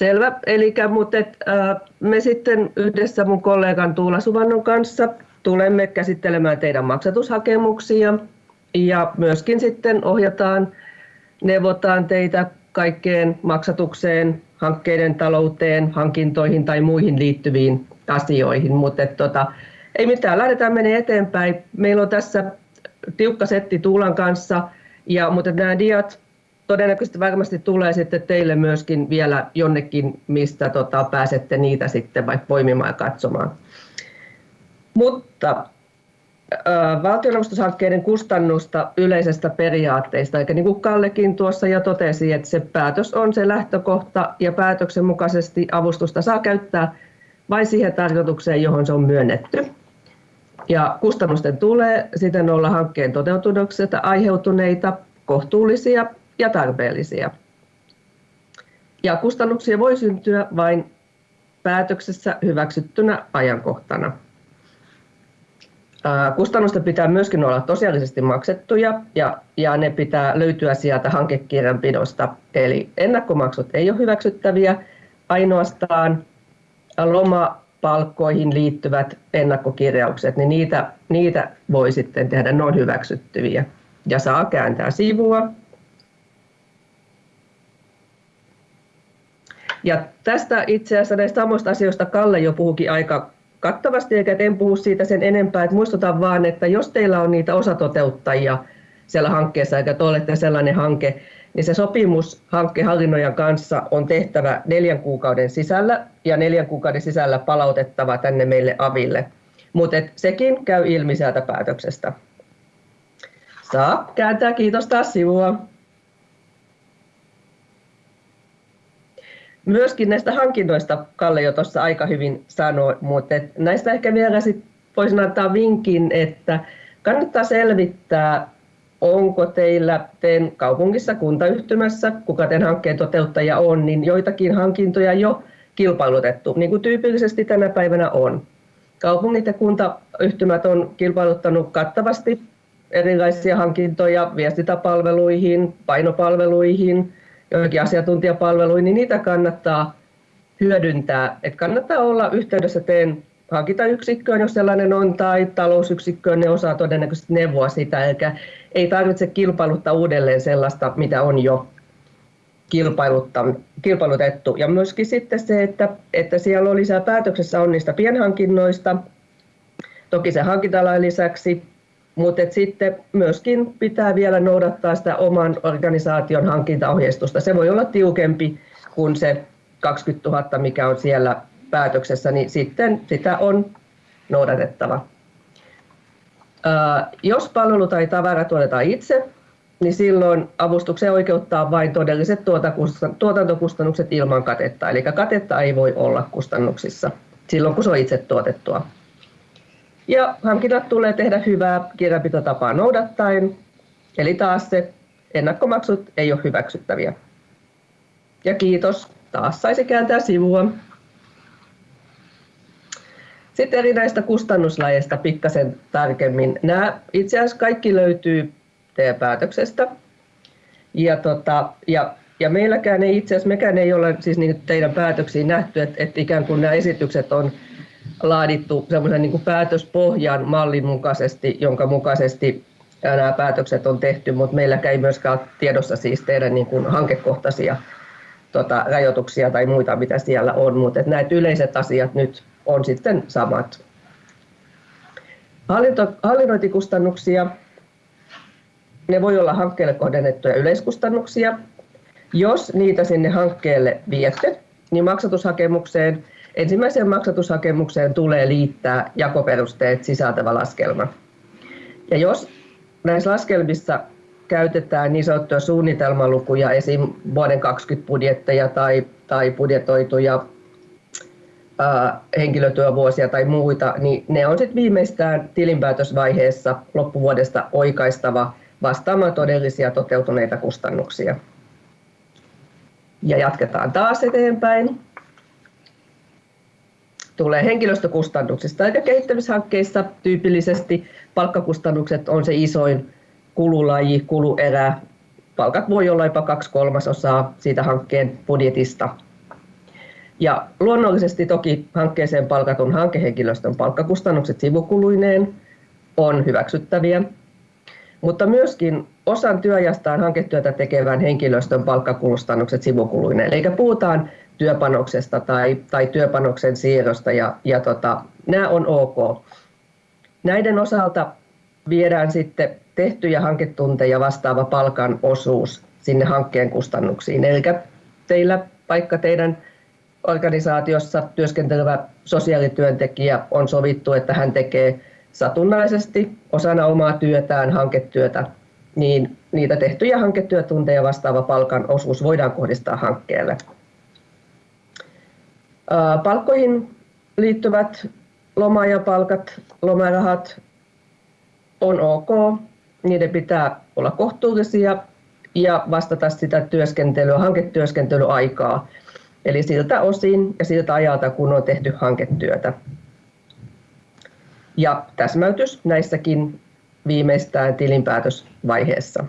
Selvä. Eli mutta et, äh, me sitten yhdessä mun kollegan Tuula Suvannon kanssa tulemme käsittelemään teidän maksatushakemuksia ja myöskin sitten ohjataan, neuvotaan teitä kaikkeen maksatukseen, hankkeiden talouteen, hankintoihin tai muihin liittyviin asioihin. Mutta tota, ei mitään, lähdetään menee eteenpäin. Meillä on tässä tiukka setti Tuulan kanssa, ja, mutta nämä diat todennäköisesti varmasti tulee sitten teille myöskin vielä jonnekin, mistä tota, pääsette niitä sitten vaikka poimimaan ja katsomaan. Mutta valtionavustushankkeiden kustannusta yleisestä periaatteista, eikä niin kuin Kallekin tuossa jo totesi, että se päätös on se lähtökohta ja päätöksen mukaisesti avustusta saa käyttää vain siihen tarkoitukseen, johon se on myönnetty. Ja kustannusten tulee siten olla hankkeen toteutuksesta aiheutuneita, kohtuullisia ja tarpeellisia. Ja kustannuksia voi syntyä vain päätöksessä hyväksyttynä ajankohtana. Kustannusten pitää myöskin olla tosiaalisesti maksettuja ja, ja ne pitää löytyä sieltä hankekirjanpidosta. Eli ennakkomaksut ei ole hyväksyttäviä, ainoastaan lomapalkkoihin liittyvät ennakkokirjaukset, niin niitä, niitä voi sitten tehdä, noin hyväksyttäviä. Ja saa kääntää sivua. Ja tästä itse asiassa näistä samoista asioista Kalle jo puhukin aika kattavasti, eikä en puhu siitä sen enempää. Että muistutan vaan, että jos teillä on niitä osatoteuttajia siellä hankkeessa, eikä te olette sellainen hanke, niin se sopimus hankkehallinnojan kanssa on tehtävä neljän kuukauden sisällä ja neljän kuukauden sisällä palautettava tänne meille aville. Mutta sekin käy ilmi sieltä päätöksestä. Saa kääntää, kiitos taas sivua. Myöskin näistä hankinnoista Kalle jo tuossa aika hyvin sanoi, mutta näistä ehkä vielä sit voisin antaa vinkin, että kannattaa selvittää, onko teillä teidän kaupungissa, kuntayhtymässä, kuka teidän hankkeen toteuttaja on, niin joitakin hankintoja jo kilpailutettu, niin kuin tyypillisesti tänä päivänä on. Kaupungit ja kuntayhtymät on kilpailuttanut kattavasti erilaisia hankintoja viestintäpalveluihin, painopalveluihin, joihinkin asiantuntijapalveluihin, niin niitä kannattaa hyödyntää. Et kannattaa olla yhteydessä teen hankintayksikköön, jos sellainen on, tai talousyksikköön, ne osaa todennäköisesti neuvoa sitä, eikä ei tarvitse kilpailuttaa uudelleen sellaista, mitä on jo kilpailutettu. Ja myöskin sitten se, että, että siellä on lisää päätöksessä on niistä pienhankinnoista, toki se hankintalain lisäksi, mutta sitten myöskin pitää vielä noudattaa sitä oman organisaation hankintaohjeistusta. Se voi olla tiukempi kuin se 20 000, mikä on siellä päätöksessä, niin sitten sitä on noudatettava. Jos palvelu tai tavara tuotetaan itse, niin silloin avustukseen oikeuttaa vain todelliset tuotantokustannukset ilman katetta. Eli katetta ei voi olla kustannuksissa silloin, kun se on itse tuotettua. Ja hankinnat tulee tehdä hyvää kirjanpitotapaa noudattaen, eli taas se ennakkomaksut ei ole hyväksyttäviä. Ja kiitos, taas saisi kääntää sivua. Sitten eri näistä kustannuslajeista pikkasen tarkemmin. Nämä itse asiassa kaikki löytyy teidän päätöksestä. Ja, tota, ja, ja meilläkään ei itse asiassa, mekään ei ole siis niin teidän päätöksiin nähty, että, että ikään kuin nämä esitykset on laadittu semmoisen niin päätöspohjan mallin mukaisesti, jonka mukaisesti nämä päätökset on tehty, mutta meilläkään ei myöskään tiedossa siis teidän niin kuin hankekohtaisia tota, rajoituksia tai muita, mitä siellä on, mutta näitä yleiset asiat nyt on sitten samat. Hallinto, hallinnointikustannuksia, ne voi olla hankkeelle kohdennettuja yleiskustannuksia. Jos niitä sinne hankkeelle viette, niin maksatushakemukseen Ensimmäiseen maksatushakemukseen tulee liittää jakoperusteet sisältävä laskelma. Ja jos näissä laskelmissa käytetään niin sanottuja suunnitelmalukuja, esim. vuoden 20 budjetteja tai, tai budjetoituja ää, henkilötyövuosia tai muita, niin ne on sitten viimeistään tilinpäätösvaiheessa loppuvuodesta oikaistava vastaamaan todellisia toteutuneita kustannuksia. Ja jatketaan taas eteenpäin tulee henkilöstökustannuksista. Eli kehittämishankkeissa tyypillisesti palkkakustannukset on se isoin kululaji, kuluerä. Palkat voi olla jopa kaksi kolmasosaa siitä hankkeen budjetista. Ja luonnollisesti toki hankkeeseen palkatun hankehenkilöstön palkkakustannukset sivukuluineen on hyväksyttäviä, mutta myöskin osan työajastaan hanketyötä tekevän henkilöstön palkkakustannukset sivukuluineen. Eli puhutaan työpanoksesta tai, tai työpanoksen siirrosta ja, ja tota, nämä on ok. Näiden osalta viedään sitten tehtyjä hanketunteja vastaava palkan osuus sinne hankkeen kustannuksiin. Eli teillä vaikka teidän organisaatiossa työskentelevä sosiaalityöntekijä on sovittu, että hän tekee satunnaisesti osana omaa työtään hanketyötä, niin niitä tehtyjä hanketyötunteja vastaava palkan osuus voidaan kohdistaa hankkeelle. Palkkoihin liittyvät loma- ja palkat, lomarahat on ok. Niiden pitää olla kohtuullisia ja vastata sitä työskentelyä, hanketyöskentelyaikaa. Eli siltä osin ja siltä ajalta, kun on tehty hanketyötä. Ja täsmäytys näissäkin viimeistään tilinpäätösvaiheessa.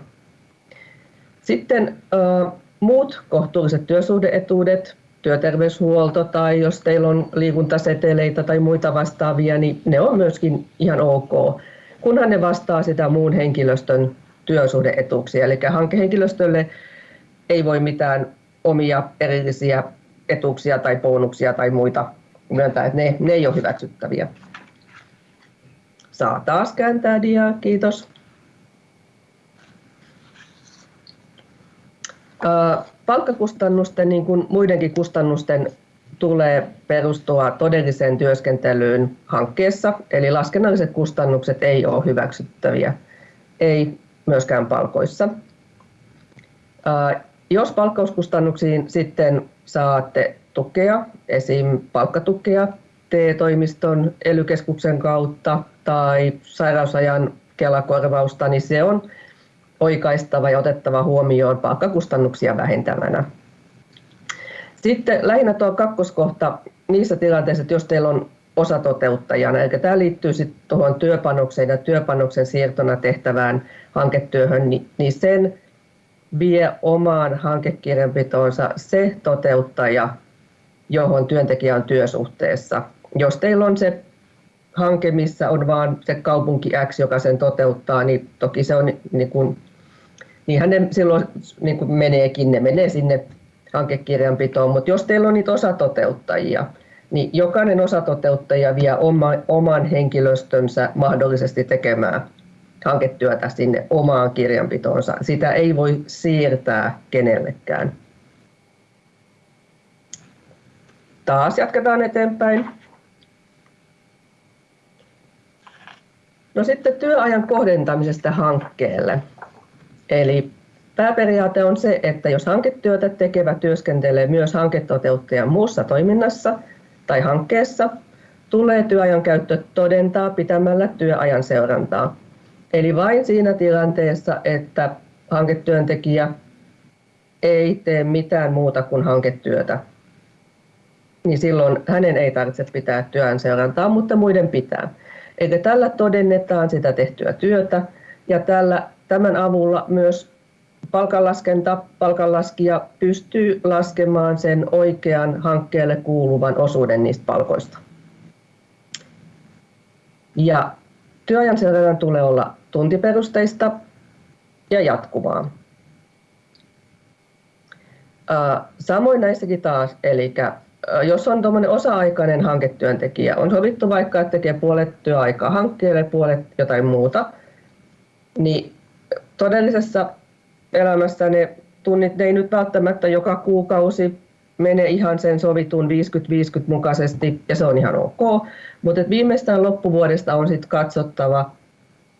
Sitten äh, muut kohtuulliset työsuhdeetuudet, työterveyshuolto tai jos teillä on liikuntaseteleitä tai muita vastaavia, niin ne on myöskin ihan ok, kunhan ne vastaa sitä muun henkilöstön työsuhdeetuuksia. Eli hankehenkilöstölle ei voi mitään omia erillisiä etuuksia tai bonuksia tai muita myöntää, että ne, ne ei ole hyväksyttäviä. Saa taas kääntää diaa, kiitos. Palkkakustannusten, niin kuin muidenkin kustannusten, tulee perustua todelliseen työskentelyyn hankkeessa, eli laskennalliset kustannukset ei ole hyväksyttäviä, ei myöskään palkoissa. Jos palkkauskustannuksiin sitten saatte tukea, esim. palkkatukea TE-toimiston elykeskuksen kautta tai sairausajan kelakorvausta, niin se on oikaistava ja otettava huomioon palkkakustannuksia vähentävänä. Sitten lähinnä tuo kakkoskohta niissä tilanteissa, että jos teillä on osatoteuttajana, eli tämä liittyy sitten tuohon työpanokseen ja työpanoksen siirtona tehtävään hanketyöhön, niin, sen vie omaan hankekirjanpitoonsa se toteuttaja, johon työntekijä on työsuhteessa. Jos teillä on se hanke, missä on vain se kaupunki X, joka sen toteuttaa, niin toki se on niin kuin, niinhän ne silloin niin kuin meneekin, ne menee sinne hankekirjanpitoon, mutta jos teillä on niitä osatoteuttajia, niin jokainen osatoteuttaja vie oma, oman henkilöstönsä mahdollisesti tekemään hanketyötä sinne omaan kirjanpitoonsa. Sitä ei voi siirtää kenellekään. Taas jatketaan eteenpäin. No sitten työajan kohdentamisesta hankkeelle. Eli pääperiaate on se, että jos hanketyötä tekevä työskentelee myös hanketoteuttajan muussa toiminnassa tai hankkeessa, tulee työajan käyttö todentaa pitämällä työajan seurantaa. Eli vain siinä tilanteessa, että hanketyöntekijä ei tee mitään muuta kuin hanketyötä, niin silloin hänen ei tarvitse pitää työn seurantaa, mutta muiden pitää. Eli tällä todennetaan sitä tehtyä työtä ja tällä, tämän avulla myös palkanlaskenta, palkanlaskija pystyy laskemaan sen oikean hankkeelle kuuluvan osuuden niistä palkoista. Ja työajan seurannan tulee olla tuntiperusteista ja jatkuvaa. Samoin näissäkin taas, eli jos on tuommoinen osa-aikainen hanketyöntekijä, on sovittu vaikka, että tekee puolet työaikaa hankkeelle, puolet jotain muuta, niin todellisessa elämässä ne tunnit ne ei nyt välttämättä joka kuukausi mene ihan sen sovitun 50-50 mukaisesti ja se on ihan ok, mutta viimeistään loppuvuodesta on sitten katsottava,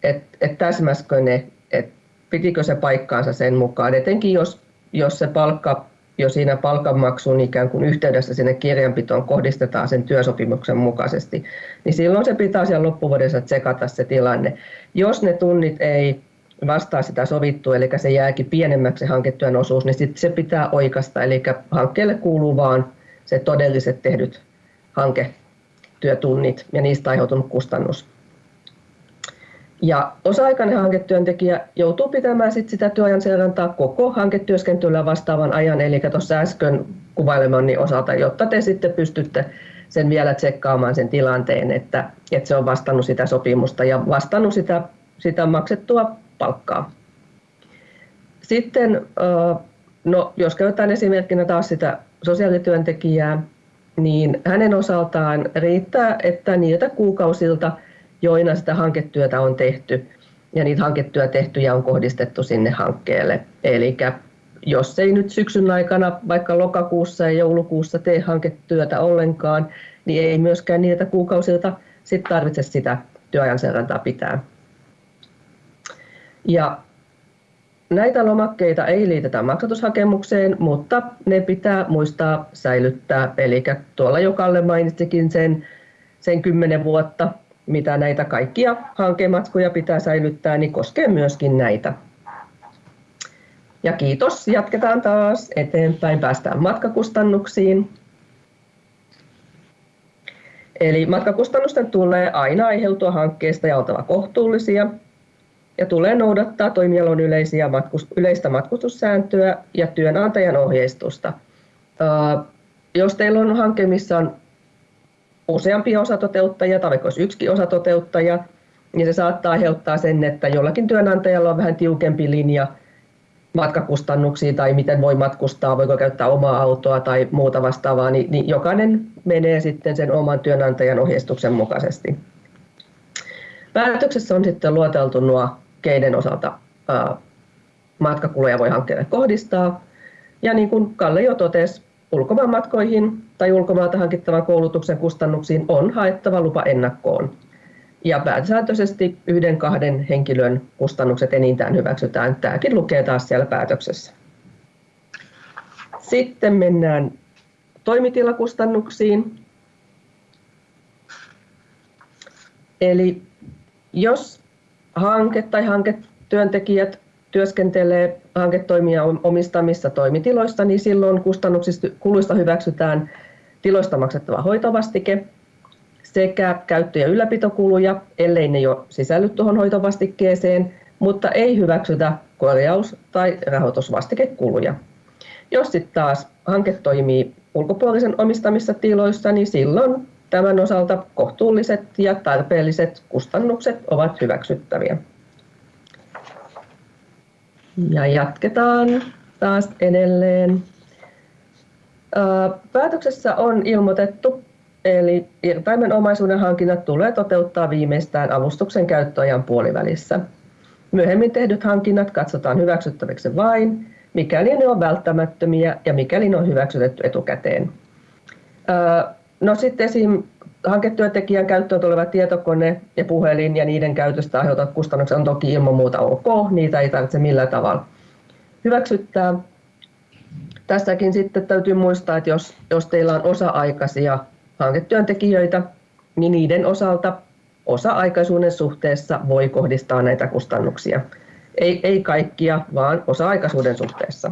että et täsmäskö ne, että pitikö se paikkaansa sen mukaan, etenkin jos, jos se palkka jo siinä palkanmaksun ikään kuin yhteydessä sinne kirjanpitoon kohdistetaan sen työsopimuksen mukaisesti, niin silloin se pitää siellä loppuvuodessa tsekata se tilanne. Jos ne tunnit ei vastaa sitä sovittua, eli se jääkin pienemmäksi hanketyön osuus, niin sit se pitää oikasta, eli hankkeelle kuuluu vaan se todelliset tehdyt hanketyötunnit ja niistä aiheutunut kustannus. Ja osa-aikainen hanketyöntekijä joutuu pitämään sit sitä työajan seurantaa koko hanketyöskentelyä vastaavan ajan, eli tuossa äsken kuvailemani osalta, jotta te sitten pystytte sen vielä tsekkaamaan sen tilanteen, että, että se on vastannut sitä sopimusta ja vastannut sitä, sitä maksettua palkkaa. Sitten, no, jos käytetään esimerkkinä taas sitä sosiaalityöntekijää, niin hänen osaltaan riittää, että niiltä kuukausilta, joina sitä hanketyötä on tehty, ja niitä hanketyö tehtyjä on kohdistettu sinne hankkeelle. Eli jos ei nyt syksyn aikana, vaikka lokakuussa ja joulukuussa tee hanketyötä ollenkaan, niin ei myöskään niiltä kuukausilta sit tarvitse sitä työajan seurantaa pitää. Ja näitä lomakkeita ei liitetä maksatushakemukseen, mutta ne pitää muistaa säilyttää. Eli tuolla jo Kalle mainitsikin sen, sen 10 vuotta, mitä näitä kaikkia hankematkoja pitää säilyttää, niin koskee myöskin näitä. Ja kiitos, jatketaan taas eteenpäin, päästään matkakustannuksiin. Eli matkakustannusten tulee aina aiheutua hankkeesta ja oltava kohtuullisia ja tulee noudattaa toimialon yleisiä matkus, yleistä matkustussääntöä ja työnantajan ohjeistusta. Uh, jos teillä on hanke, missä on useampi osatoteuttajia tai vaikka olisi yksi osatoteuttaja, niin se saattaa aiheuttaa sen, että jollakin työnantajalla on vähän tiukempi linja matkakustannuksiin tai miten voi matkustaa, voiko käyttää omaa autoa tai muuta vastaavaa, niin, niin jokainen menee sitten sen oman työnantajan ohjeistuksen mukaisesti. Päätöksessä on sitten luoteltu nuo, keiden osalta matkakuluja voi hankkeelle kohdistaa. Ja niin kuin Kalle jo totesi, ulkomaanmatkoihin tai ulkomailta hankittavan koulutuksen kustannuksiin on haettava lupa ennakkoon. Ja pääsääntöisesti yhden kahden henkilön kustannukset enintään hyväksytään. Tämäkin lukee taas siellä päätöksessä. Sitten mennään toimitilakustannuksiin. Eli jos hanke tai hanketyöntekijät työskentelee hanketoimia omistamissa toimitiloissa, niin silloin kustannuksista kuluista hyväksytään tiloista maksettava hoitovastike sekä käyttö- ja ylläpitokuluja, ellei ne jo sisälly tuohon hoitovastikkeeseen, mutta ei hyväksytä korjaus- tai rahoitusvastikekuluja. Jos sitten taas hanke toimii ulkopuolisen omistamissa tiloissa, niin silloin tämän osalta kohtuulliset ja tarpeelliset kustannukset ovat hyväksyttäviä. Ja jatketaan taas edelleen. Päätöksessä on ilmoitettu, eli irtaimen omaisuuden hankinnat tulee toteuttaa viimeistään avustuksen käyttöajan puolivälissä. Myöhemmin tehdyt hankinnat katsotaan hyväksyttäviksi vain, mikäli ne on välttämättömiä ja mikäli ne on hyväksytetty etukäteen. No sitten esim. hanketyöntekijän käyttöön tuleva tietokone ja puhelin ja niiden käytöstä aiheutuvat kustannukset on toki ilman muuta ok, niitä ei tarvitse millään tavalla hyväksyttää. Tässäkin sitten täytyy muistaa, että jos, jos teillä on osa-aikaisia hanketyöntekijöitä, niin niiden osalta osa-aikaisuuden suhteessa voi kohdistaa näitä kustannuksia. Ei, ei kaikkia, vaan osa-aikaisuuden suhteessa.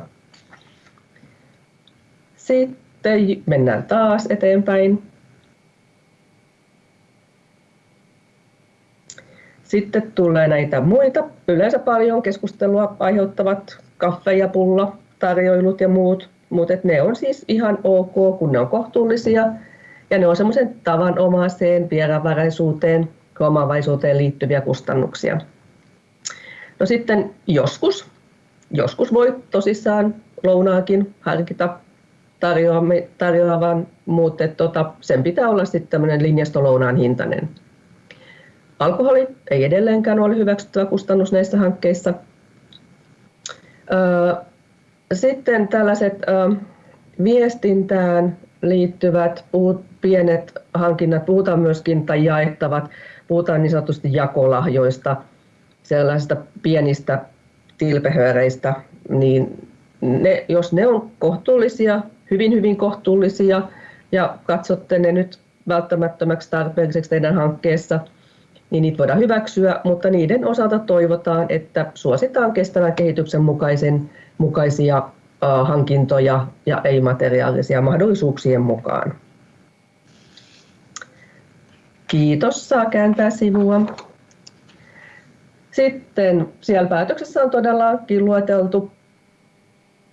Sitten mennään taas eteenpäin. Sitten tulee näitä muita, yleensä paljon keskustelua aiheuttavat kaffe ja pulla, tarjoilut ja muut, mutta ne on siis ihan ok, kun ne on kohtuullisia ja ne on semmoisen tavanomaiseen vieraanvaraisuuteen ja omavaisuuteen liittyviä kustannuksia. No sitten joskus, joskus voi tosissaan lounaakin harkita tarjoavan, mutta tota, sen pitää olla sitten tämmöinen linjastolounaan hintainen. Alkoholi ei edelleenkään ole hyväksyttävä kustannus näissä hankkeissa. Sitten tällaiset viestintään liittyvät pienet hankinnat, puhutaan myöskin tai jaettavat, puhutaan niin sanotusti jakolahjoista, sellaisista pienistä tilpehööreistä, niin ne, jos ne on kohtuullisia, hyvin hyvin kohtuullisia ja katsotte ne nyt välttämättömäksi tarpeelliseksi teidän hankkeessa, niin niitä voidaan hyväksyä, mutta niiden osalta toivotaan, että suositaan kestävän kehityksen mukaisen, mukaisia hankintoja ja ei-materiaalisia mahdollisuuksien mukaan. Kiitos, saa kääntää sivua. Sitten siellä päätöksessä on todellakin lueteltu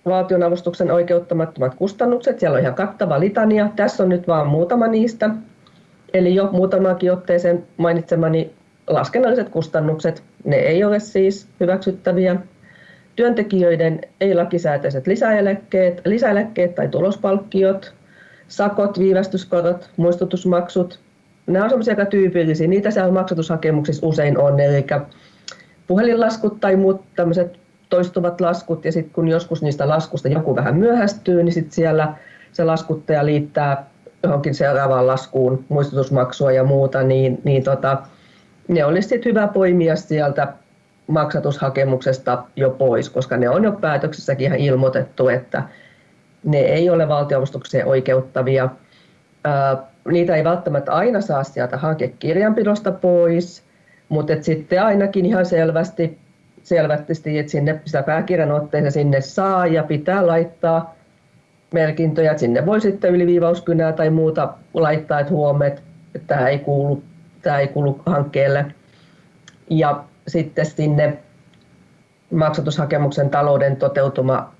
valtionavustuksen oikeuttamattomat kustannukset. Siellä on ihan kattava litania. Tässä on nyt vain muutama niistä. Eli jo muutamaankin otteeseen mainitsemani laskennalliset kustannukset, ne ei ole siis hyväksyttäviä. Työntekijöiden ei-lakisääteiset lisäeläkkeet, lisäeläkkeet tai tulospalkkiot, sakot, viivästyskorot, muistutusmaksut, nämä on sellaisia aika tyypillisiä. Niitä siellä maksatushakemuksissa usein on, eli puhelinlaskut tai muut tämmöiset toistuvat laskut, ja sitten kun joskus niistä laskusta joku vähän myöhästyy, niin sitten siellä se laskuttaja liittää johonkin seuraavaan laskuun muistutusmaksua ja muuta, niin, niin tota, ne olisi sitten hyvä poimia sieltä maksatushakemuksesta jo pois, koska ne on jo päätöksessäkin ihan ilmoitettu, että ne ei ole valtionavustukseen oikeuttavia. Niitä ei välttämättä aina saa sieltä hankekirjanpidosta pois, mutta sitten ainakin ihan selvästi, selvästi että sinne sitä pääkirjanotteeseen sinne saa ja pitää laittaa merkintöjä. Sinne voi sitten yliviivauskynää tai muuta laittaa, että huomet, että tämä ei kuulu, tämä ei kuulu hankkeelle. Ja sitten sinne maksatushakemuksen talouden toteutuma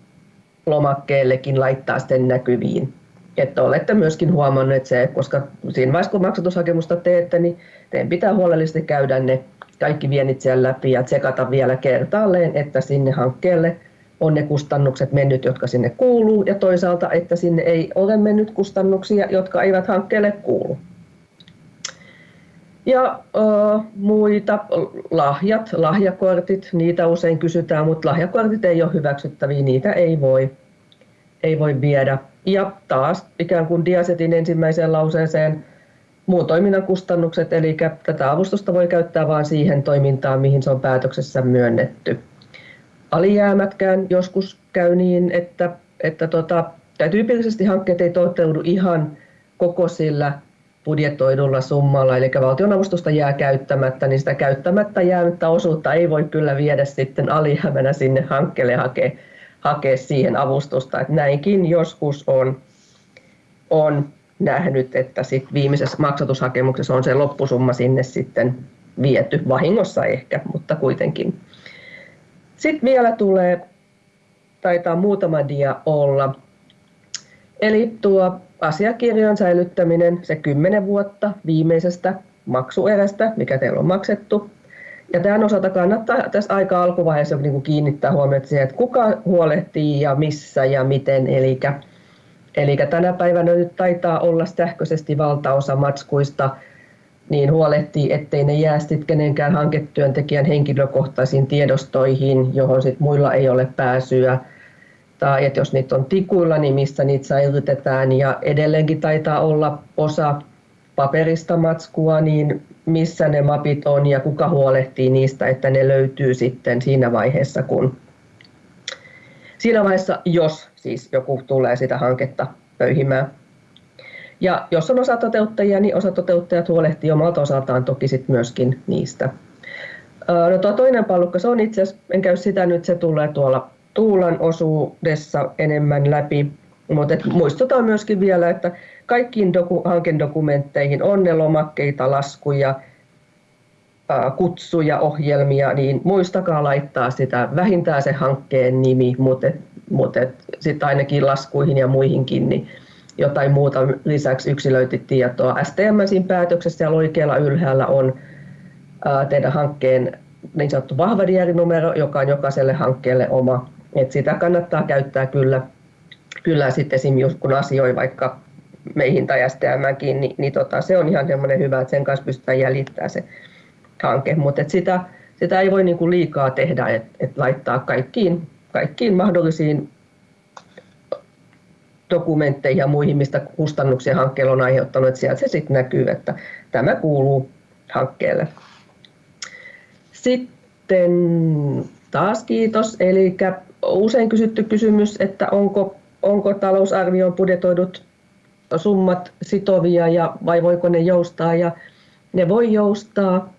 lomakkeellekin laittaa sitten näkyviin. Että olette myöskin huomanneet se, koska siinä vaiheessa kun maksatushakemusta teette, niin teidän pitää huolellisesti käydä ne kaikki vienit siellä läpi ja tsekata vielä kertaalleen, että sinne hankkeelle on ne kustannukset mennyt, jotka sinne kuuluu, ja toisaalta, että sinne ei ole mennyt kustannuksia, jotka eivät hankkeelle kuulu. Ja uh, muita lahjat, lahjakortit, niitä usein kysytään, mutta lahjakortit ei ole hyväksyttäviä, niitä ei voi, ei voi viedä. Ja taas ikään kuin Diasetin ensimmäiseen lauseeseen muun toiminnan kustannukset, eli tätä avustusta voi käyttää vain siihen toimintaan, mihin se on päätöksessä myönnetty. Alijäämätkään joskus käy niin, että, että tota, tyypillisesti hankkeet ei toteudu ihan koko sillä budjetoidulla summalla, eli valtionavustusta jää käyttämättä, niin sitä käyttämättä jäänyttä osuutta ei voi kyllä viedä sitten alijäämänä sinne hankkeelle hakea, hakea siihen avustusta. Että näinkin joskus on, on nähnyt, että sit viimeisessä maksatushakemuksessa on se loppusumma sinne sitten viety, vahingossa ehkä, mutta kuitenkin. Sitten vielä tulee, taitaa muutama dia olla, eli tuo asiakirjojen säilyttäminen se 10 vuotta viimeisestä maksuerästä, mikä teillä on maksettu. Ja tämän osalta kannattaa tässä aika alkuvaiheessa niin kiinnittää huomiota siihen, että kuka huolehtii ja missä ja miten. Eli, eli tänä päivänä nyt taitaa olla sähköisesti valtaosa matskuista niin huolehtii, ettei ne jää sitten kenenkään hanketyöntekijän henkilökohtaisiin tiedostoihin, johon sit muilla ei ole pääsyä tai että jos niitä on tikuilla, niin missä niitä säilytetään. Ja edelleenkin taitaa olla osa paperista matskua, niin missä ne mapit on ja kuka huolehtii niistä, että ne löytyy sitten siinä vaiheessa, kun siinä vaiheessa, jos siis joku tulee sitä hanketta pöyhimään. Ja jos on osatoteuttajia, niin osatoteuttajat huolehtii omalta osaltaan toki sit myöskin niistä. No tuo toinen pallukka, se on itse asiassa, en käy sitä nyt, se tulee tuolla Tuulan osuudessa enemmän läpi. Mutta muistutan myöskin vielä, että kaikkiin doku, hankedokumentteihin on ne lomakkeita, laskuja, kutsuja, ohjelmia, niin muistakaa laittaa sitä vähintään se hankkeen nimi, mutta, mutta sitten ainakin laskuihin ja muihinkin niin jotain muuta. Lisäksi yksilöity tietoa. STM päätöksessä ja oikealla ylhäällä on teidän hankkeen niin sanottu vahva diarinumero, joka on jokaiselle hankkeelle oma. Et sitä kannattaa käyttää kyllä, kyllä sitten esimerkiksi kun asioi vaikka meihin tai STMkin, niin, niin tota, se on ihan semmoinen hyvä, että sen kanssa pystytään jäljittämään se hanke. Mutta sitä, sitä ei voi niinku liikaa tehdä, että et laittaa kaikkiin, kaikkiin mahdollisiin dokumentteihin ja muihin, mistä kustannuksia hankkeella on aiheuttanut, että sieltä se sitten näkyy, että tämä kuuluu hankkeelle. Sitten taas kiitos. Eli usein kysytty kysymys, että onko, onko talousarvioon budjetoidut summat sitovia ja vai voiko ne joustaa ja ne voi joustaa.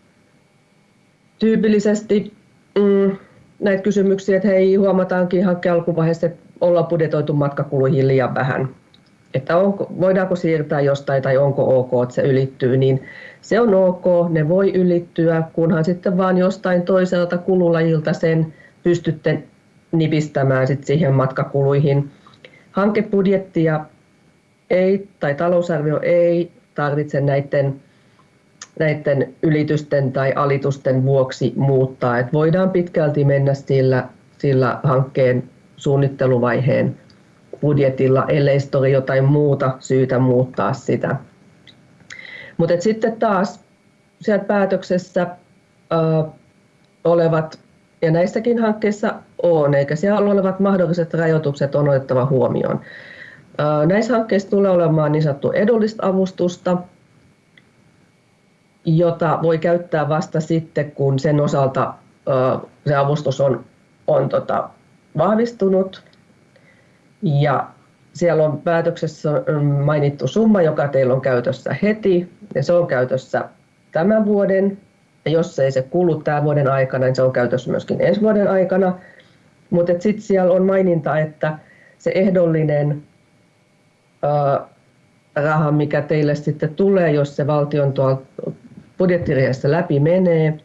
Tyypillisesti mm, näitä kysymyksiä, että hei huomataankin hankkeen alkuvaiheessa, että ollaan budjetoitu matkakuluihin liian vähän. Että onko, voidaanko siirtää jostain tai onko ok, että se ylittyy, niin se on ok, ne voi ylittyä, kunhan sitten vaan jostain toiselta kululajilta sen pystytte nipistämään sit siihen matkakuluihin. Hankebudjettia ei, tai talousarvio ei tarvitse näiden, näiden ylitysten tai alitusten vuoksi muuttaa. Et voidaan pitkälti mennä sillä, sillä hankkeen suunnitteluvaiheen budjetilla, ellei ole jotain muuta syytä muuttaa sitä. Mutta sitten taas siellä päätöksessä äh, olevat, ja näissäkin hankkeissa on, eikä siellä olevat mahdolliset rajoitukset on otettava huomioon. Äh, näissä hankkeissa tulee olemaan niin sanottu edullista avustusta, jota voi käyttää vasta sitten, kun sen osalta se avustus on, on tota, vahvistunut. Ja siellä on päätöksessä mainittu summa, joka teillä on käytössä heti, ja se on käytössä tämän vuoden. Ja jos ei se kulu tämän vuoden aikana, niin se on käytössä myöskin ensi vuoden aikana. Mutta sitten siellä on maininta, että se ehdollinen ää, raha, mikä teille sitten tulee, jos se valtion budjettiriihessä läpi menee,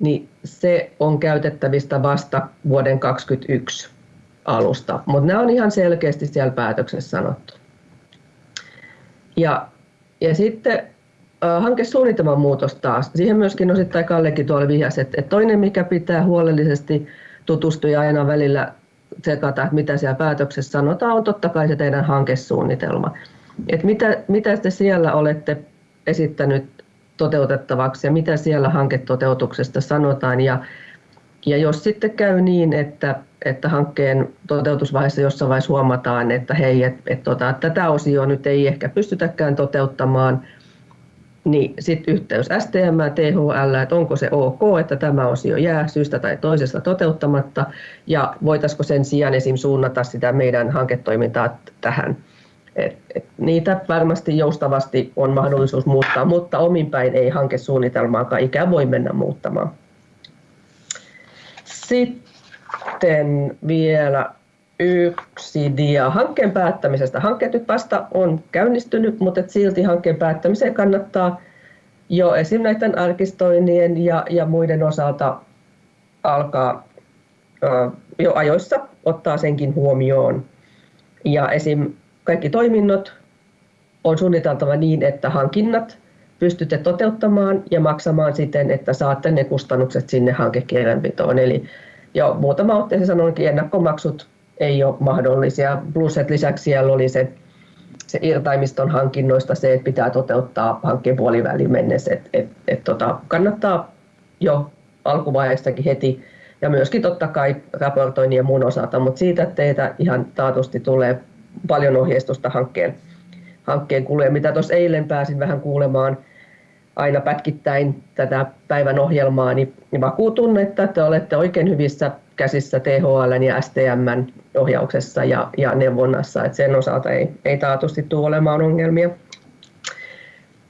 niin se on käytettävistä vasta vuoden 2021 alusta. Mutta nämä on ihan selkeästi siellä päätöksessä sanottu. Ja, ja sitten hankesuunnitelman muutos taas. Siihen myöskin osittain Kallekin tuolla vihjasi, että, että toinen mikä pitää huolellisesti tutustua ja aina välillä tsekata, että mitä siellä päätöksessä sanotaan, on totta kai se teidän hankesuunnitelma. Että mitä, mitä te siellä olette esittänyt toteutettavaksi ja mitä siellä hanketoteutuksesta sanotaan. Ja, ja jos sitten käy niin, että, että hankkeen toteutusvaiheessa jossain vaiheessa huomataan, että hei, et, et, tota, tätä osioa nyt ei ehkä pystytäkään toteuttamaan, niin sitten yhteys STM THL, että onko se ok, että tämä osio jää syystä tai toisesta toteuttamatta, ja voitaisiko sen sijaan esim. suunnata sitä meidän hanketoimintaa tähän. Et, et niitä varmasti joustavasti on mahdollisuus muuttaa, mutta omin päin ei hankesuunnitelmaakaan ikään voi mennä muuttamaan. Sitten vielä yksi dia hankkeen päättämisestä. Hankkeet nyt vasta on käynnistynyt, mutta silti hankkeen päättämiseen kannattaa jo esim. näiden arkistoinnien ja, ja muiden osalta alkaa ö, jo ajoissa ottaa senkin huomioon. Ja esim. Kaikki toiminnot on suunniteltava niin, että hankinnat pystytte toteuttamaan ja maksamaan siten, että saatte ne kustannukset sinne hankekirjanpitoon. Eli jo muutama otteeseen sanoinkin, ennakkomaksut ei ole mahdollisia. Plus, että lisäksi siellä oli se, se irtaimiston hankinnoista se, että pitää toteuttaa hankkeen puoliväliin mennessä. Et, et, et tota, kannattaa jo alkuvaiheestakin heti ja myöskin totta kai raportoinnin ja muun osalta, mutta siitä teitä ihan taatusti tulee paljon ohjeistusta hankkeen, hankkeen kuluja, mitä tuossa eilen pääsin vähän kuulemaan – aina pätkittäin tätä päivän ohjelmaa, niin vakuutun, että te olette oikein hyvissä käsissä THL ja STM ohjauksessa ja, ja neuvonnassa, että sen osalta ei, ei taatusti tule olemaan ongelmia.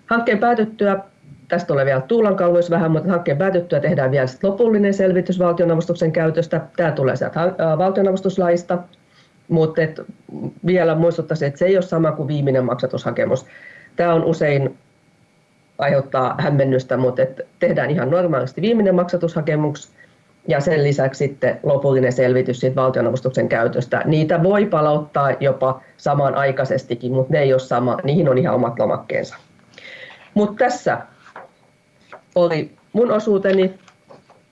Hankkeen päätyttyä, tästä tulee vielä tuulankalluissa vähän, mutta hankkeen päätyttyä tehdään vielä lopullinen selvitys valtionavustuksen käytöstä. Tämä tulee sieltä valtionavustuslaista, mutta et vielä muistuttaisin, että se ei ole sama kuin viimeinen maksatushakemus. Tämä on usein aiheuttaa hämmennystä, mutta että tehdään ihan normaalisti viimeinen maksatushakemus ja sen lisäksi sitten lopullinen selvitys siitä valtionavustuksen käytöstä. Niitä voi palauttaa jopa samanaikaisestikin, mutta ne ei ole sama, niihin on ihan omat lomakkeensa. Mutta tässä oli mun osuuteni.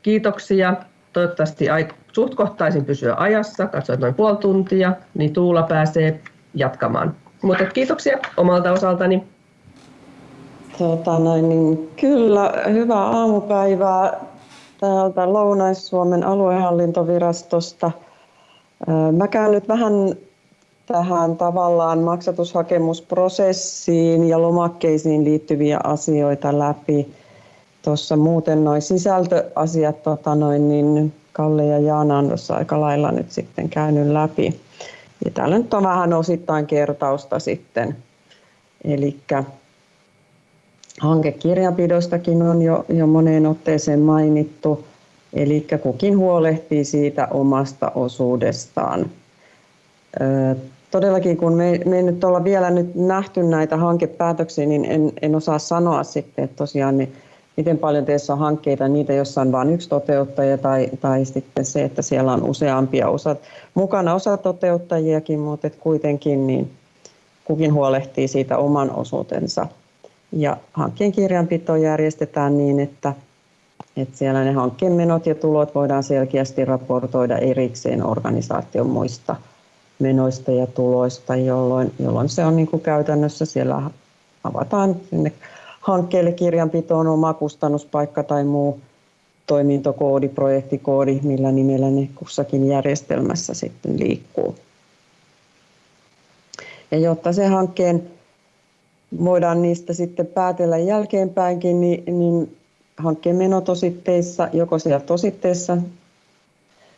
Kiitoksia. Toivottavasti suht kohtaisin pysyä ajassa. Katsoin noin puoli tuntia, niin Tuula pääsee jatkamaan. Mutta kiitoksia omalta osaltani. Tota noin, niin kyllä, hyvää aamupäivää täältä Lounais-Suomen aluehallintovirastosta. Mä käyn nyt vähän tähän tavallaan maksatushakemusprosessiin ja lomakkeisiin liittyviä asioita läpi. Tuossa muuten noin sisältöasiat, tota noin, niin Kalle ja Jaana on tuossa aika lailla nyt sitten käynyt läpi. Ja täällä nyt on vähän osittain kertausta sitten. Eli Hankekirjanpidostakin on jo, jo moneen otteeseen mainittu, eli kukin huolehtii siitä omasta osuudestaan. Todellakin kun me, me ei nyt olla vielä nyt nähty näitä hankepäätöksiä, niin en, en osaa sanoa sitten, että tosiaan ne miten paljon teissä on hankkeita, niitä jossa on vain yksi toteuttaja tai, tai sitten se, että siellä on useampia osat, mukana osa toteuttajiakin, mutta kuitenkin niin kukin huolehtii siitä oman osuutensa. Ja hankkeen kirjanpito järjestetään niin, että, että siellä ne hankkeen menot ja tulot voidaan selkeästi raportoida erikseen organisaation muista menoista ja tuloista, jolloin, jolloin se on niin kuin käytännössä siellä avataan sinne hankkeelle kirjanpitoon oma kustannuspaikka tai muu toimintokoodi, projektikoodi, millä nimellä ne kussakin järjestelmässä sitten liikkuu. Ja jotta se hankkeen voidaan niistä sitten päätellä jälkeenpäinkin, niin, niin hankkeen menotositteissa, joko siellä tositteissa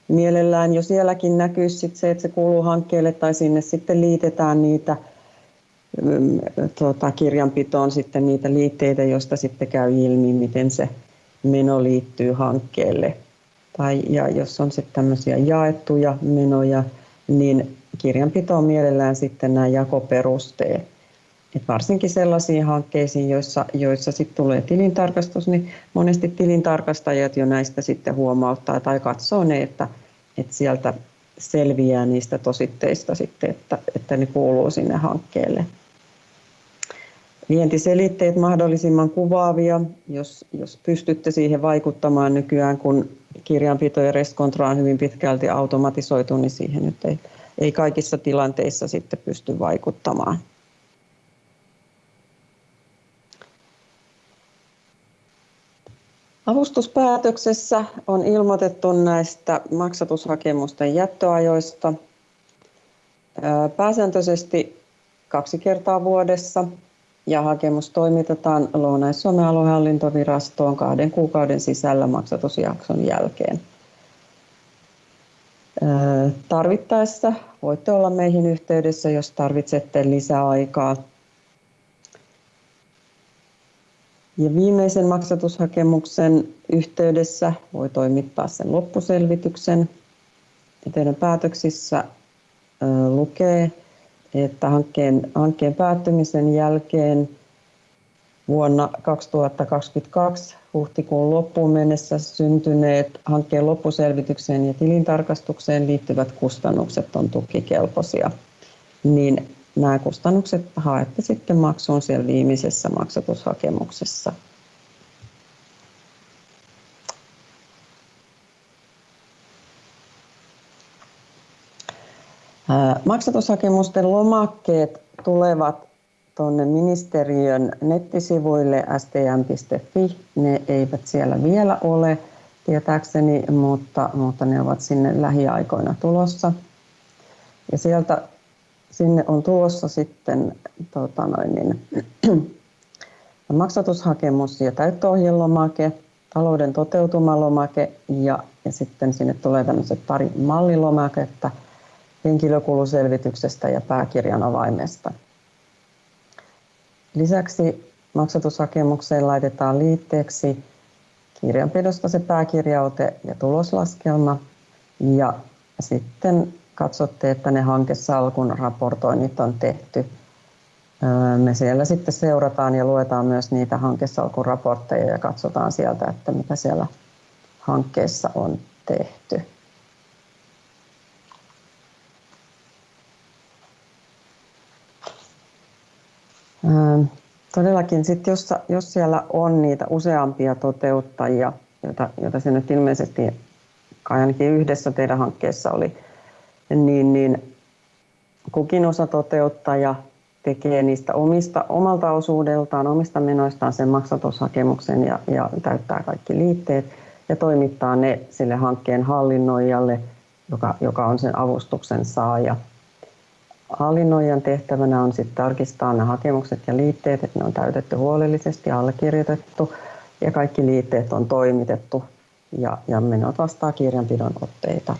mielellään jo sielläkin näkyy sit se, että se kuuluu hankkeelle tai sinne sitten liitetään niitä tuota, kirjanpitoon sitten niitä liitteitä, joista sitten käy ilmi, miten se meno liittyy hankkeelle. Tai, ja jos on sitten tämmöisiä jaettuja menoja, niin kirjanpitoon mielellään sitten nämä jakoperusteet. Et varsinkin sellaisiin hankkeisiin, joissa, joissa sitten tulee tilintarkastus, niin monesti tilintarkastajat jo näistä sitten huomauttaa tai katsoo ne, että, että sieltä selviää niistä tositteista sitten, että, että ne kuuluu sinne hankkeelle. Vientiselitteet mahdollisimman kuvaavia, jos, jos pystytte siihen vaikuttamaan nykyään, kun kirjanpito ja reskontra on hyvin pitkälti automatisoitu, niin siihen nyt ei, ei kaikissa tilanteissa sitten pysty vaikuttamaan. Avustuspäätöksessä on ilmoitettu näistä maksatushakemusten jättöajoista pääsääntöisesti kaksi kertaa vuodessa ja hakemus toimitetaan Lounais-Suomen aluehallintovirastoon kahden kuukauden sisällä maksatusjakson jälkeen. Tarvittaessa voitte olla meihin yhteydessä, jos tarvitsette lisäaikaa Ja viimeisen maksatushakemuksen yhteydessä voi toimittaa sen loppuselvityksen. Ja teidän päätöksissä lukee, että hankkeen, hankkeen päättymisen jälkeen vuonna 2022 huhtikuun loppuun mennessä syntyneet hankkeen loppuselvitykseen ja tilintarkastukseen liittyvät kustannukset on tukikelpoisia. Niin nämä kustannukset haette sitten maksuun siellä viimeisessä maksatushakemuksessa. Maksatushakemusten lomakkeet tulevat tuonne ministeriön nettisivuille stm.fi. Ne eivät siellä vielä ole tietääkseni, mutta, mutta ne ovat sinne lähiaikoina tulossa. Ja sieltä sinne on tulossa sitten tota noin, niin, maksatushakemus ja täyttöohjelomake, talouden toteutumalomake ja, ja sitten sinne tulee tämmöiset pari mallilomaketta henkilökuluselvityksestä ja pääkirjan avaimesta. Lisäksi maksatushakemukseen laitetaan liitteeksi kirjanpidosta se pääkirjaote ja tuloslaskelma ja sitten katsotte, että ne hankesalkun raportoinnit on tehty. Me siellä sitten seurataan ja luetaan myös niitä hankesalkun raportteja ja katsotaan sieltä, että mitä siellä hankkeessa on tehty. Todellakin sitten, jos, jos siellä on niitä useampia toteuttajia, joita, joita se nyt ilmeisesti ainakin yhdessä teidän hankkeessa oli, niin, niin kukin osa toteuttaja tekee niistä omista, omalta osuudeltaan, omista menoistaan sen maksatushakemuksen ja, ja täyttää kaikki liitteet ja toimittaa ne sille hankkeen hallinnoijalle, joka, joka on sen avustuksen saaja. Hallinnoijan tehtävänä on sitten tarkistaa ne hakemukset ja liitteet, että ne on täytetty huolellisesti, allekirjoitettu ja kaikki liitteet on toimitettu ja, ja menot vastaa kirjanpidon otteita.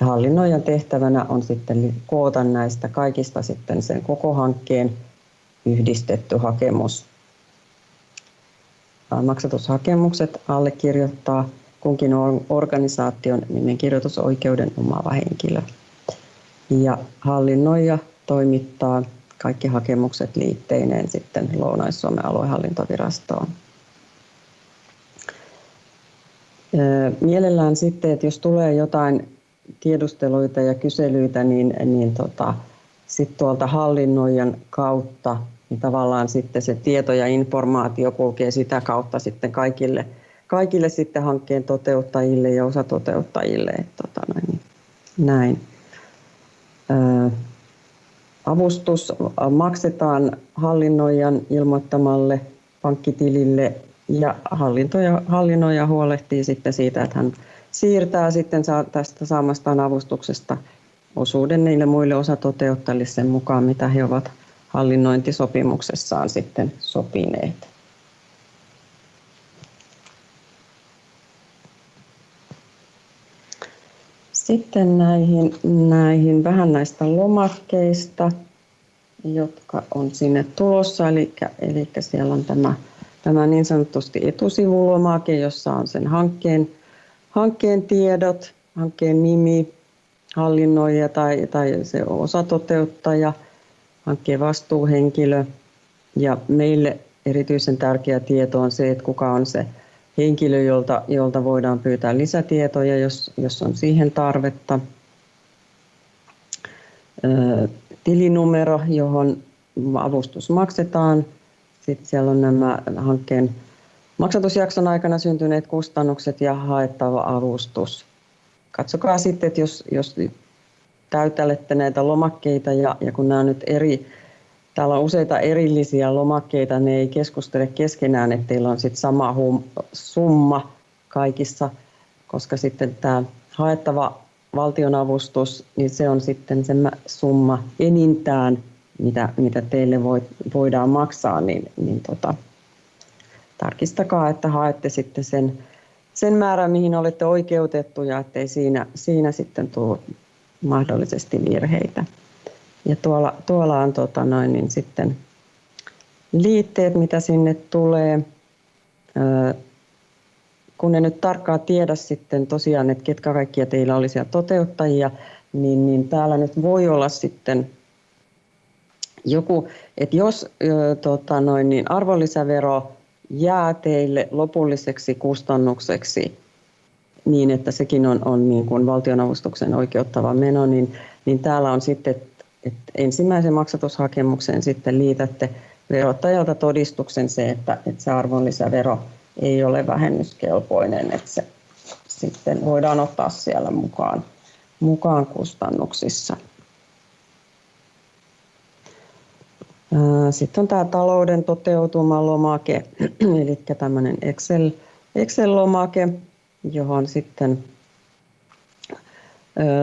Hallinnoijan tehtävänä on sitten koota näistä kaikista sitten sen koko hankkeen yhdistetty hakemus. Maksatushakemukset allekirjoittaa kunkin organisaation nimenkirjoitusoikeuden omaava henkilö. Ja hallinnoija toimittaa kaikki hakemukset liitteineen sitten Lounais-Suomen aluehallintovirastoon. Mielellään sitten, että jos tulee jotain tiedusteluita ja kyselyitä, niin, niin tota, sitten tuolta hallinnoijan kautta niin tavallaan sitten se tieto ja informaatio kulkee sitä kautta sitten kaikille, kaikille sitten hankkeen toteuttajille ja osatoteuttajille. Että tota, niin, näin. Avustus maksetaan hallinnoijan ilmoittamalle pankkitilille ja hallintoja, hallinnoija huolehtii sitten siitä, että hän siirtää sitten tästä saamastaan avustuksesta osuuden niille muille osatoteuttajille sen mukaan, mitä he ovat hallinnointisopimuksessaan sitten sopineet. Sitten näihin, näihin vähän näistä lomakkeista, jotka on sinne tulossa. Eli, eli siellä on tämä, tämä niin sanotusti etusivulomake, jossa on sen hankkeen, hankkeen tiedot, hankkeen nimi, hallinnoija tai, tai se osatoteuttaja, hankkeen vastuuhenkilö. Ja meille erityisen tärkeä tieto on se, että kuka on se henkilö, jolta, jolta voidaan pyytää lisätietoja, jos, jos on siihen tarvetta. tilinumero, johon avustus maksetaan. Sitten siellä on nämä hankkeen maksatusjakson aikana syntyneet kustannukset ja haettava avustus. Katsokaa sitten, että jos, jos täytälette näitä lomakkeita ja, ja kun nämä on nyt eri Täällä on useita erillisiä lomakkeita, ne ei keskustele keskenään, että teillä on sitten sama hum, summa kaikissa, koska sitten tämä haettava valtionavustus, niin se on sitten se summa enintään, mitä, mitä teille voi, voidaan maksaa, niin, niin tota, tarkistakaa, että haette sitten sen, sen määrän, mihin olette oikeutettuja, ettei siinä, siinä sitten tule mahdollisesti virheitä. Ja tuolla, tuolla on tota noin, niin sitten liitteet, mitä sinne tulee. kun en nyt tarkkaan tiedä sitten tosiaan, että ketkä kaikkia teillä oli siellä toteuttajia, niin, niin täällä nyt voi olla sitten joku, että jos tota noin, niin arvonlisävero jää teille lopulliseksi kustannukseksi niin, että sekin on, on niin kuin valtionavustuksen oikeuttava meno, niin, niin täällä on sitten että ensimmäisen maksatushakemuksen sitten liitätte verottajalta todistuksen se, että, että se arvonlisävero ei ole vähennyskelpoinen, että se sitten voidaan ottaa siellä mukaan, mukaan kustannuksissa. Sitten on tämä talouden toteutumalomake, eli tämmöinen Excel, Excel-lomake, johon sitten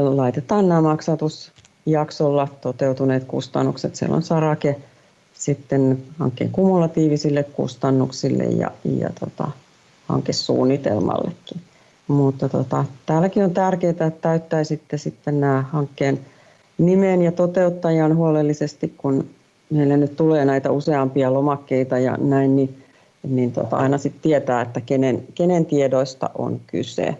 laitetaan nämä maksatus, jaksolla toteutuneet kustannukset. Siellä on sarake sitten hankkeen kumulatiivisille kustannuksille ja, ja tota, hankesuunnitelmallekin. Mutta tota, täälläkin on tärkeää, että täyttäisitte sitten nämä hankkeen nimen ja toteuttajan huolellisesti, kun meille nyt tulee näitä useampia lomakkeita ja näin, niin, niin tota, aina sitten tietää, että kenen, kenen tiedoista on kyse.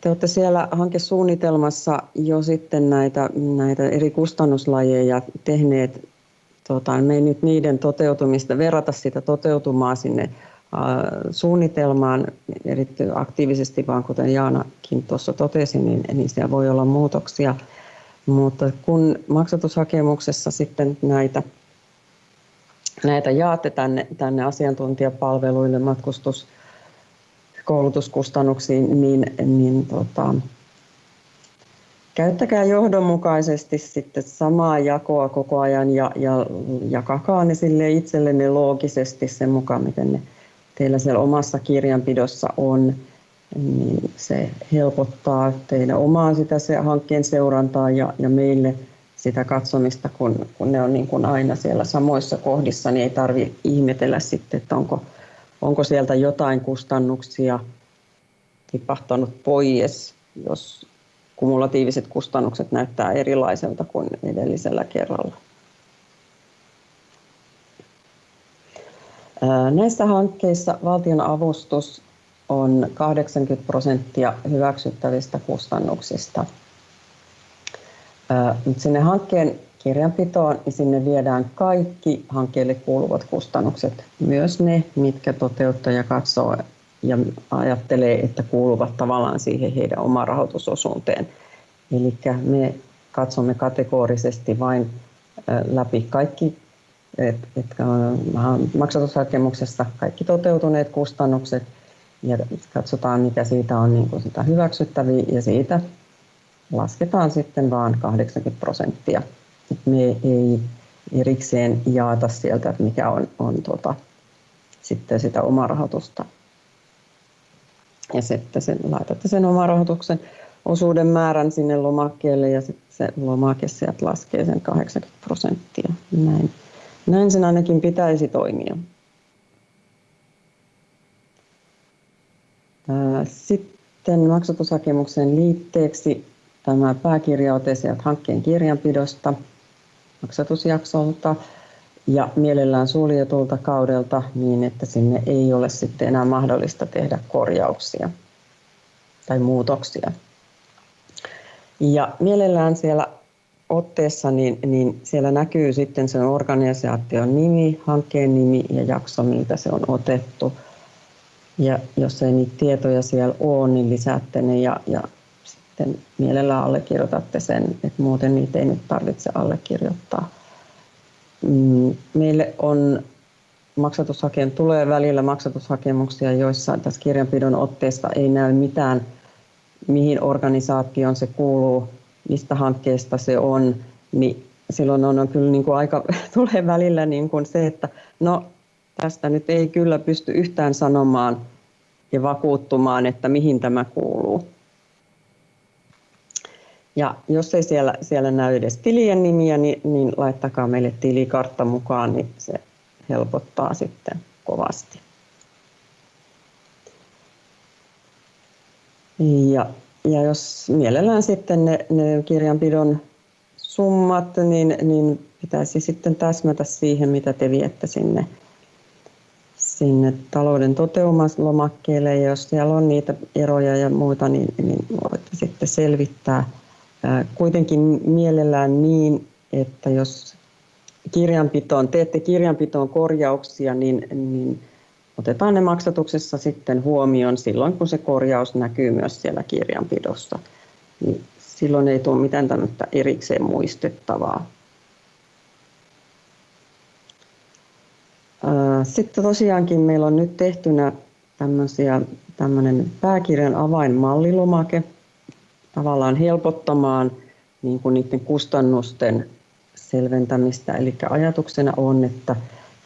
Te olette siellä hankesuunnitelmassa jo sitten näitä, näitä eri kustannuslajeja tehneet. Tota, me ei nyt niiden toteutumista verrata sitä toteutumaa sinne suunnitelmaan erittäin aktiivisesti, vaan kuten Jaanakin tuossa totesi, niin, niin siellä voi olla muutoksia. Mutta kun maksatushakemuksessa sitten näitä, näitä jaatte tänne, tänne asiantuntijapalveluille, matkustus, koulutuskustannuksiin, niin, niin tota, käyttäkää johdonmukaisesti sitten samaa jakoa koko ajan ja, ja jakakaa ne sille itsellenne loogisesti sen mukaan, miten ne teillä siellä omassa kirjanpidossa on, niin se helpottaa teidän omaa sitä se hankkeen seurantaa ja, ja meille sitä katsomista, kun, kun ne on niin kuin aina siellä samoissa kohdissa, niin ei tarvitse ihmetellä sitten, että onko onko sieltä jotain kustannuksia tipahtanut pois, jos kumulatiiviset kustannukset näyttää erilaiselta kuin edellisellä kerralla. Näissä hankkeissa valtion avustus on 80 prosenttia hyväksyttävistä kustannuksista. Sinne hankkeen kirjanpitoon, niin sinne viedään kaikki hankkeelle kuuluvat kustannukset, myös ne, mitkä toteuttaja katsoo ja ajattelee, että kuuluvat tavallaan siihen heidän oma rahoitusosuuteen. Eli me katsomme kategorisesti vain läpi kaikki et, et, maksatushakemuksessa kaikki toteutuneet kustannukset ja katsotaan, mikä siitä on niin kuin sitä hyväksyttäviä ja siitä lasketaan sitten vain 80 prosenttia. Me ei erikseen jaata sieltä, että mikä on, on tuota, sitten sitä omarahoitusta. Ja sitten sen, laitatte sen omarahoituksen osuuden määrän sinne lomakkeelle ja sitten se lomake sieltä laskee sen 80 prosenttia. Näin, näin sen ainakin pitäisi toimia. Sitten maksatushakemuksen liitteeksi tämä pääkirjaote sieltä hankkeen kirjanpidosta maksatusjaksolta ja mielellään suljetulta kaudelta niin, että sinne ei ole sitten enää mahdollista tehdä korjauksia tai muutoksia. Ja mielellään siellä otteessa, niin, niin siellä näkyy sitten sen organisaation nimi, hankkeen nimi ja jakso, miltä se on otettu. Ja jos ei niitä tietoja siellä ole, niin lisäätte ne ja, ja sitten mielellään allekirjoitatte sen, että muuten niitä ei nyt tarvitse allekirjoittaa. Mm, meille on maksatushakeen tulee välillä maksatushakemuksia, joissa tässä kirjanpidon otteesta ei näy mitään – mihin organisaatioon se kuuluu, mistä hankkeesta se on, niin silloin on, on kyllä niin kuin aika, tulee välillä niin kuin se, että no tästä nyt ei kyllä pysty yhtään sanomaan ja vakuuttumaan, että mihin tämä kuuluu. Ja jos ei siellä, siellä näy edes tilien nimiä, niin, niin laittakaa meille tilikartta mukaan, niin se helpottaa sitten kovasti. Ja, ja jos mielellään sitten ne, ne kirjanpidon summat, niin, niin pitäisi sitten täsmätä siihen, mitä te viette sinne, sinne talouden toteumaslomakkeelle. Ja jos siellä on niitä eroja ja muita, niin, niin voitte sitten selvittää. Kuitenkin mielellään niin, että jos kirjanpitoon, teette kirjanpitoon korjauksia, niin, niin otetaan ne maksatuksessa sitten huomioon silloin, kun se korjaus näkyy myös siellä kirjanpidossa. Niin silloin ei tule mitään tämmöistä erikseen muistettavaa. Sitten tosiaankin meillä on nyt tehtynä tämmöisiä, tämmöinen pääkirjan avainmallilomake tavallaan helpottamaan niin kuin niiden kustannusten selventämistä. Eli ajatuksena on, että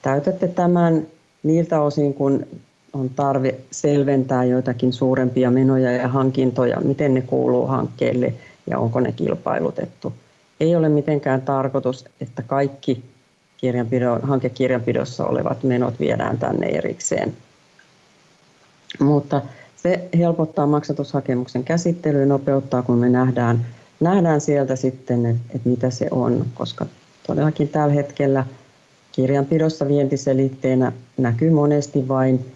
täytätte tämän niiltä osin, kun on tarve selventää joitakin suurempia menoja ja hankintoja, miten ne kuuluu hankkeelle ja onko ne kilpailutettu. Ei ole mitenkään tarkoitus, että kaikki hankekirjanpidossa olevat menot viedään tänne erikseen. Mutta se helpottaa maksatushakemuksen käsittelyä, nopeuttaa, kun me nähdään, nähdään sieltä sitten, että, että mitä se on, koska todellakin tällä hetkellä – Kirjanpidossa vientiselitteenä näkyy monesti vain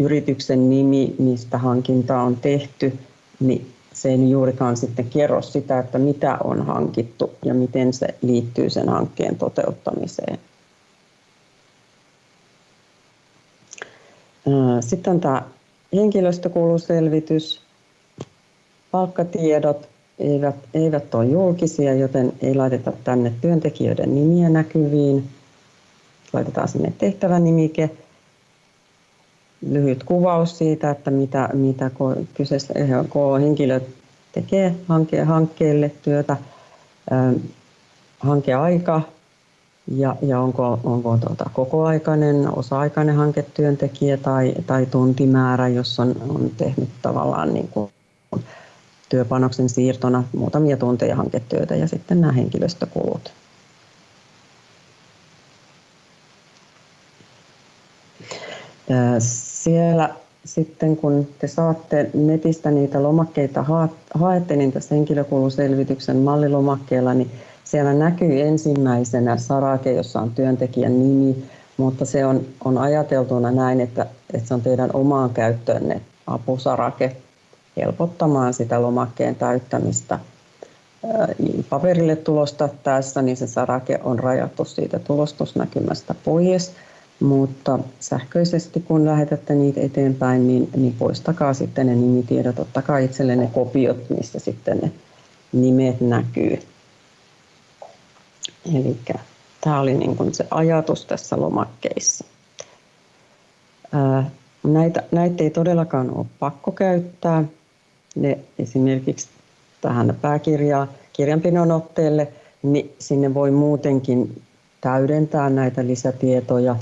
yrityksen nimi, mistä hankinta on tehty, niin se ei juurikaan sitten kerro sitä, että mitä on hankittu ja miten se liittyy sen hankkeen toteuttamiseen. Sitten tämä henkilöstökuluselvitys. Palkkatiedot eivät, eivät ole julkisia, joten ei laiteta tänne työntekijöiden nimiä näkyviin laitetaan sinne tehtävänimike, lyhyt kuvaus siitä, että mitä, mitä kyseessä henkilö tekee hankkeelle työtä, hankeaika ja, ja onko, onko tuota kokoaikainen, osa-aikainen hanketyöntekijä tai, tai tuntimäärä, jos on, on tehnyt tavallaan niin kuin työpanoksen siirtona muutamia tunteja hanketyötä ja sitten nämä henkilöstökulut. Siellä sitten kun te saatte netistä niitä lomakkeita haette, niin tässä henkilökuluselvityksen mallilomakkeella, niin siellä näkyy ensimmäisenä sarake, jossa on työntekijän nimi, mutta se on, on ajateltuna näin, että, että se on teidän omaan käyttöönne apusarake helpottamaan sitä lomakkeen täyttämistä. paperille tulosta tässä, niin se sarake on rajattu siitä tulostusnäkymästä pois, mutta sähköisesti kun lähetätte niitä eteenpäin, niin, niin poistakaa sitten ne nimitiedot, ottakaa itselle ne kopiot, missä sitten ne nimet näkyy. Eli tämä oli niin kuin se ajatus tässä lomakkeissa. Näitä, näitä ei todellakaan ole pakko käyttää. Ne esimerkiksi tähän pääkirjaan, kirjanpidon otteelle, niin sinne voi muutenkin täydentää näitä lisätietoja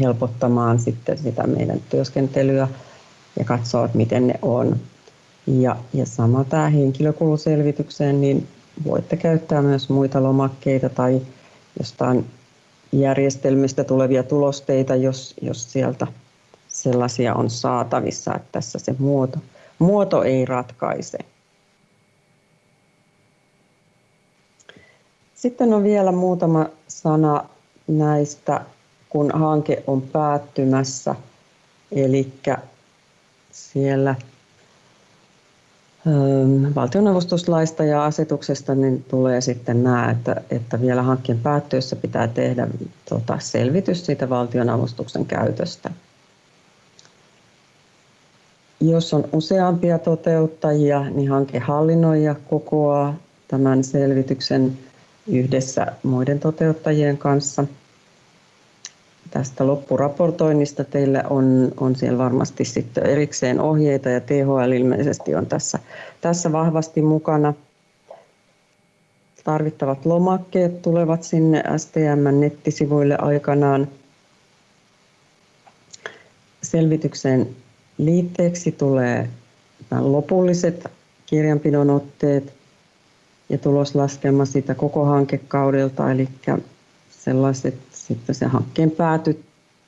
helpottamaan sitten sitä meidän työskentelyä ja katsoa, että miten ne on. Ja, ja sama tämä henkilökuluselvitykseen, niin voitte käyttää myös muita lomakkeita tai jostain järjestelmistä tulevia tulosteita, jos, jos sieltä sellaisia on saatavissa, että tässä se muoto, muoto ei ratkaise. Sitten on vielä muutama sana näistä, kun hanke on päättymässä. Eli siellä valtionavustuslaista ja asetuksesta niin tulee sitten nämä, että, että vielä hankkeen päättyessä pitää tehdä tota, selvitys siitä valtionavustuksen käytöstä. Jos on useampia toteuttajia, niin hankehallinnoija kokoaa tämän selvityksen yhdessä muiden toteuttajien kanssa. Tästä loppuraportoinnista teillä on, on siellä varmasti sitten erikseen ohjeita ja THL ilmeisesti on tässä, tässä vahvasti mukana. Tarvittavat lomakkeet tulevat sinne STM-nettisivuille aikanaan. Selvityksen liitteeksi tulee lopulliset kirjanpidon otteet, ja tuloslaskelma siitä koko hankekaudelta, eli sellaiset sitten se hankkeen pääty,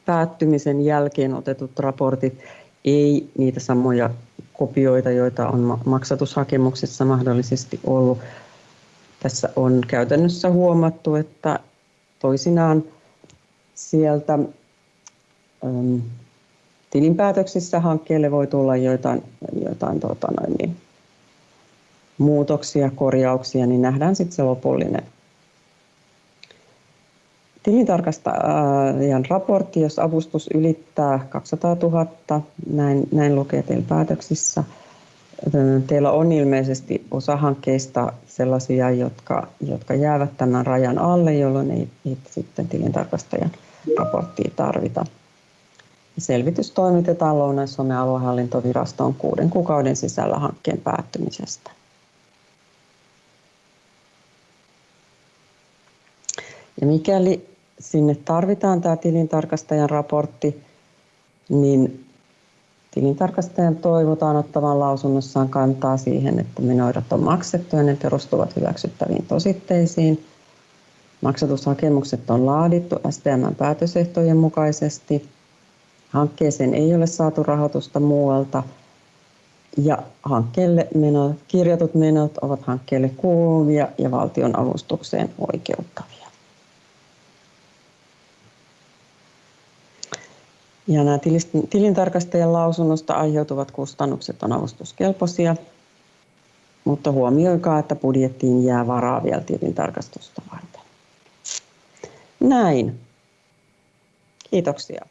päättymisen jälkeen otetut raportit, ei niitä samoja kopioita, joita on maksatushakemuksessa mahdollisesti ollut. Tässä on käytännössä huomattu, että toisinaan sieltä ähm, tilinpäätöksissä hankkeelle voi tulla joitain, joitain tuota, noin, niin, muutoksia, korjauksia, niin nähdään sitten se lopullinen tilintarkastajan raportti, jos avustus ylittää 200 000, näin, näin lukee teillä päätöksissä. Teillä on ilmeisesti osa hankkeista sellaisia, jotka, jotka jäävät tämän rajan alle, jolloin ei, ei sitten tilintarkastajan raporttia tarvita. Selvitys toimitetaan Lounais-Suomen aluehallintovirastoon kuuden kuukauden sisällä hankkeen päättymisestä. Ja mikäli sinne tarvitaan tämä tilintarkastajan raportti, niin tilintarkastajan toivotaan ottavan lausunnossaan kantaa siihen, että menoidat on maksettu ja ne perustuvat hyväksyttäviin tositteisiin. Maksatushakemukset on laadittu STMn päätösehtojen mukaisesti. Hankkeeseen ei ole saatu rahoitusta muualta ja hankkeelle menot, kirjatut menot ovat hankkeelle kuuluvia ja valtion avustukseen oikeuttavia. Ja nämä tilintarkastajan lausunnosta aiheutuvat kustannukset on avustuskelpoisia, mutta huomioikaa, että budjettiin jää varaa vielä tilintarkastusta varten. Näin. Kiitoksia.